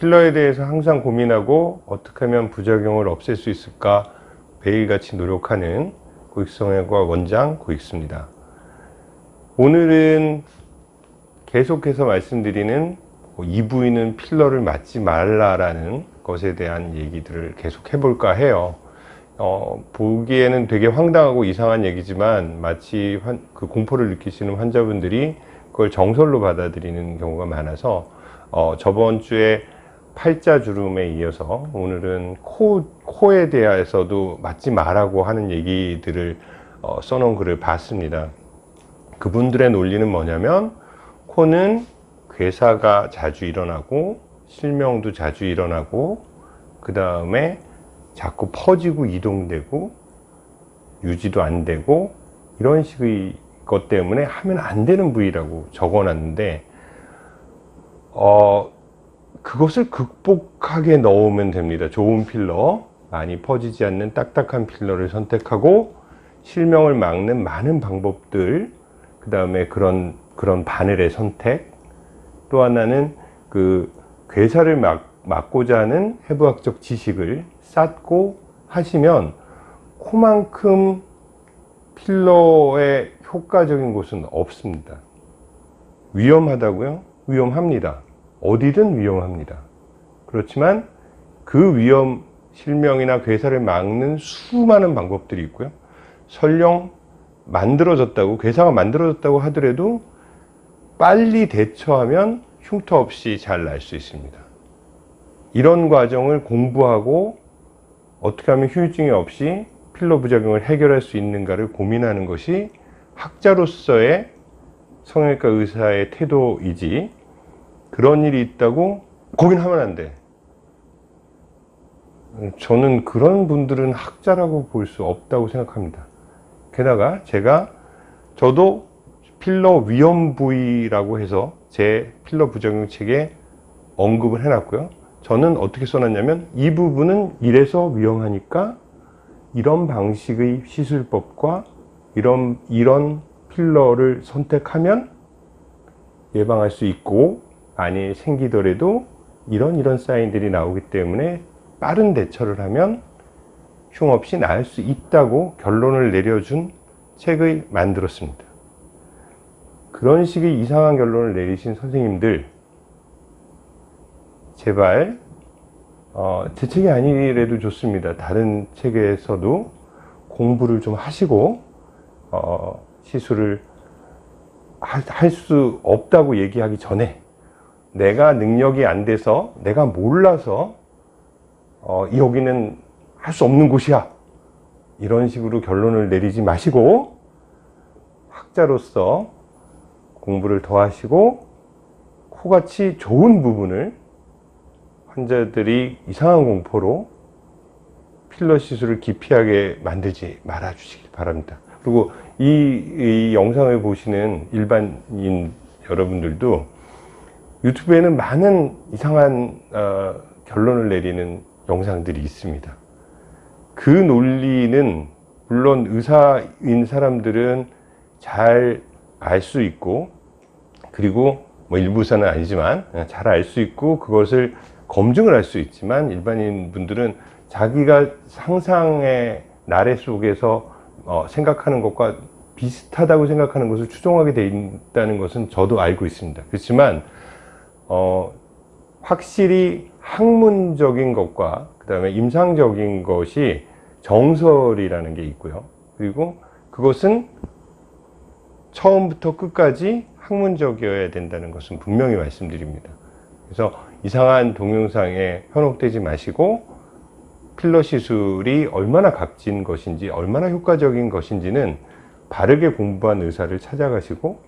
필러에 대해서 항상 고민하고 어떻게 하면 부작용을 없앨 수 있을까 매일같이 노력하는 고익성형외과 원장 고익수입니다. 오늘은 계속해서 말씀드리는 뭐이 부위는 필러를 맞지 말라라는 것에 대한 얘기들을 계속 해볼까 해요. 어, 보기에는 되게 황당하고 이상한 얘기지만 마치 환, 그 공포를 느끼시는 환자분들이 그걸 정설로 받아들이는 경우가 많아서 어, 저번 주에 팔자 주름에 이어서 오늘은 코, 코에 대해서도 맞지 말라고 하는 얘기들을 어, 써놓은 글을 봤습니다. 그분들의 논리는 뭐냐면 코는 괴사가 자주 일어나고 실명도 자주 일어나고 그 다음에 자꾸 퍼지고 이동되고 유지도 안 되고 이런 식의 것 때문에 하면 안 되는 부위라고 적어놨는데 어 그것을 극복하게 넣으면 됩니다 좋은 필러 많이 퍼지지 않는 딱딱한 필러를 선택하고 실명을 막는 많은 방법들 그 다음에 그런 그런 바늘의 선택 또 하나는 그 괴사를 막, 막고자 하는 해부학적 지식을 쌓고 하시면 코만큼 필러의 효과적인 곳은 없습니다. 위험하다고요? 위험합니다. 어디든 위험합니다. 그렇지만 그 위험, 실명이나 괴사를 막는 수많은 방법들이 있고요. 설령 만들어졌다고, 괴사가 만들어졌다고 하더라도 빨리 대처하면 흉터 없이 잘 날 수 있습니다. 이런 과정을 공부하고 어떻게 하면 후유증이 없이 필러 부작용을 해결할 수 있는가를 고민하는 것이 학자로서의 성형외과 의사의 태도이지 그런 일이 있다고 거긴 하면 안 돼. 저는 그런 분들은 학자라고 볼 수 없다고 생각합니다. 게다가 제가 저도 필러 위험 부위라고 해서 제 필러 부작용 책에 언급을 해놨고요. 저는 어떻게 써놨냐면 이 부분은 이래서 위험하니까 이런 방식의 시술법과 이런 이런 필러를 선택하면 예방할 수 있고 만일 생기더라도 이런 이런 사인들이 나오기 때문에 빠른 대처를 하면 흉 없이 나을 수 있다고 결론을 내려준 책을 만들었습니다. 그런 식의 이상한 결론을 내리신 선생님들 제발 어, 제 책이 아니래도 좋습니다. 다른 책에서도 공부를 좀 하시고 어, 시술을 할 수 없다고 얘기하기 전에 내가 능력이 안 돼서 내가 몰라서 어, 여기는 할 수 없는 곳이야. 이런 식으로 결론을 내리지 마시고 학자로서 공부를 더 하시고 코같이 좋은 부분을 환자들이 이상한 공포로 필러 시술을 기피하게 만들지 말아 주시기 바랍니다. 그리고 이, 이 영상을 보시는 일반인 여러분들도 유튜브에는 많은 이상한 어, 결론을 내리는 영상들이 있습니다. 그 논리는 물론 의사인 사람들은 잘 알 수 있고 그리고 뭐 일부사는 아니지만 잘 알 수 있고 그것을 검증을 할 수 있지만 일반인 분들은 자기가 상상의 나래 속에서 어, 생각하는 것과 비슷하다고 생각하는 것을 추종하게 돼 있다는 것은 저도 알고 있습니다. 그렇지만 어, 확실히 학문적인 것과 그 다음에 임상적인 것이 정설이라는 게 있고요 그리고 그것은 처음부터 끝까지 학문적이어야 된다는 것은 분명히 말씀드립니다. 그래서 이상한 동영상에 현혹되지 마시고 필러 시술이 얼마나 값진 것인지 얼마나 효과적인 것인지는 바르게 공부한 의사를 찾아가시고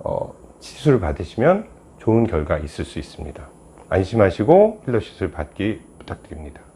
어, 시술을 받으시면 좋은 결과 있을 수 있습니다. 안심하시고 필러 시술 받기 부탁드립니다.